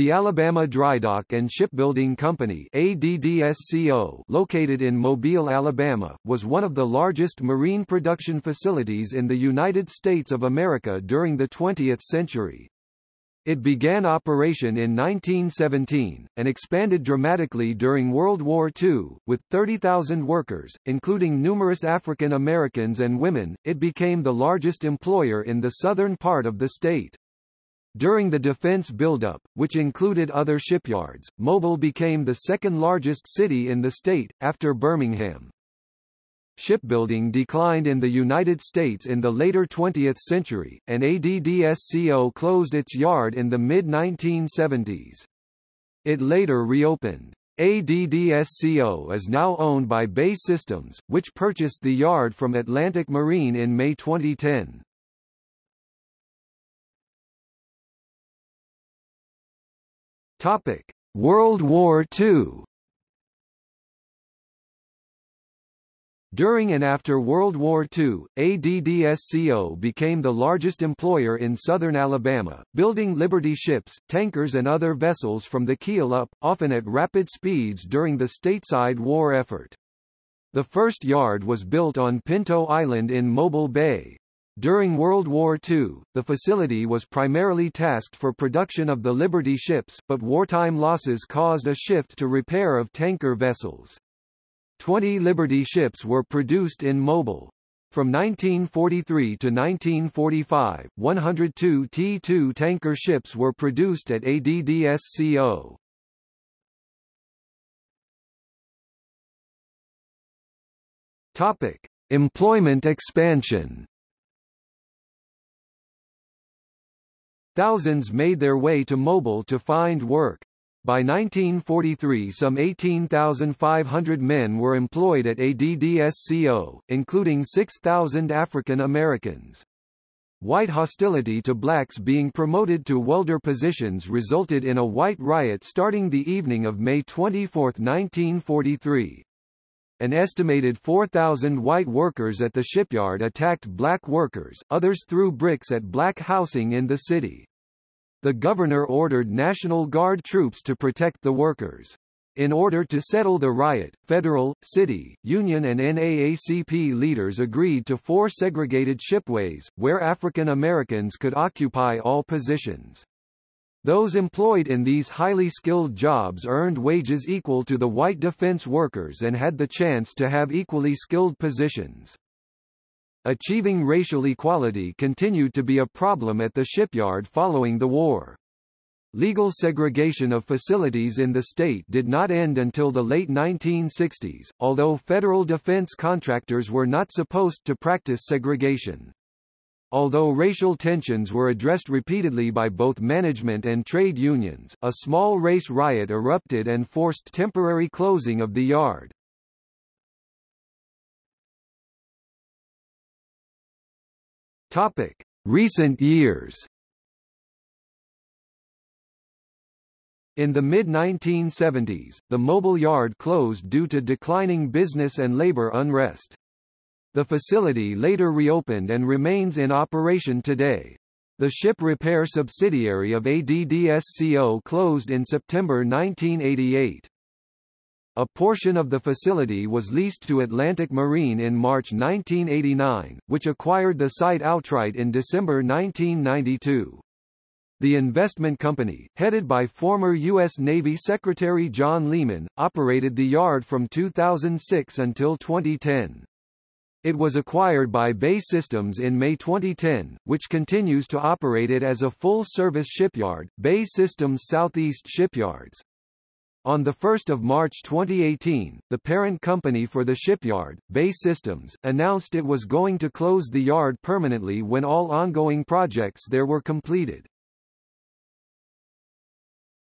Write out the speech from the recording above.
The Alabama Drydock and Shipbuilding Company ADDSCO, located in Mobile, Alabama, was one of the largest marine production facilities in the United States of America during the 20th century. It began operation in 1917, and expanded dramatically during World War II, with 30,000 workers, including numerous African Americans and women, it became the largest employer in the southern part of the state. During the defense buildup, which included other shipyards, Mobile became the second largest city in the state, after Birmingham. Shipbuilding declined in the United States in the later 20th century, and ADDSCO closed its yard in the mid-1970s. It later reopened. ADDSCO is now owned by BAE Systems, which purchased the yard from Atlantic Marine in May 2010. Topic: World War II. During and after World War II, ADDSCO became the largest employer in southern Alabama, building Liberty ships, tankers and other vessels from the keel up, often at rapid speeds during the stateside war effort. The first yard was built on Pinto Island in Mobile Bay. During World War II, the facility was primarily tasked for production of the Liberty ships, but wartime losses caused a shift to repair of tanker vessels. Twenty Liberty ships were produced in Mobile. From 1943 to 1945, 102 T-2 tanker ships were produced at ADDSCO. Topic: Employment expansion. Thousands made their way to Mobile to find work. By 1943 some 18,500 men were employed at ADDSCO, including 6,000 African Americans. White hostility to blacks being promoted to welder positions resulted in a white riot starting the evening of May 24, 1943. An estimated 4,000 white workers at the shipyard attacked black workers, others threw bricks at black housing in the city. The governor ordered National Guard troops to protect the workers. In order to settle the riot, federal, city, union and NAACP leaders agreed to four segregated shipways, where African Americans could occupy all positions. Those employed in these highly skilled jobs earned wages equal to the white defense workers and had the chance to have equally skilled positions. Achieving racial equality continued to be a problem at the shipyard following the war. Legal segregation of facilities in the state did not end until the late 1960s, although federal defense contractors were not supposed to practice segregation. Although racial tensions were addressed repeatedly by both management and trade unions, a small race riot erupted and forced temporary closing of the yard. Topic: Recent years. In the mid-1970s, the Mobile Yard closed due to declining business and labor unrest. The facility later reopened and remains in operation today. The ship repair subsidiary of ADDSCO closed in September 1988. A portion of the facility was leased to Atlantic Marine in March 1989, which acquired the site outright in December 1992. The investment company, headed by former U.S. Navy Secretary John Lehman, operated the yard from 2006 until 2010. It was acquired by BAE Systems in May 2010, which continues to operate it as a full-service shipyard, BAE Systems Southeast Shipyards. On 1 March 2018, the parent company for the shipyard, BAE Systems, announced it was going to close the yard permanently when all ongoing projects there were completed.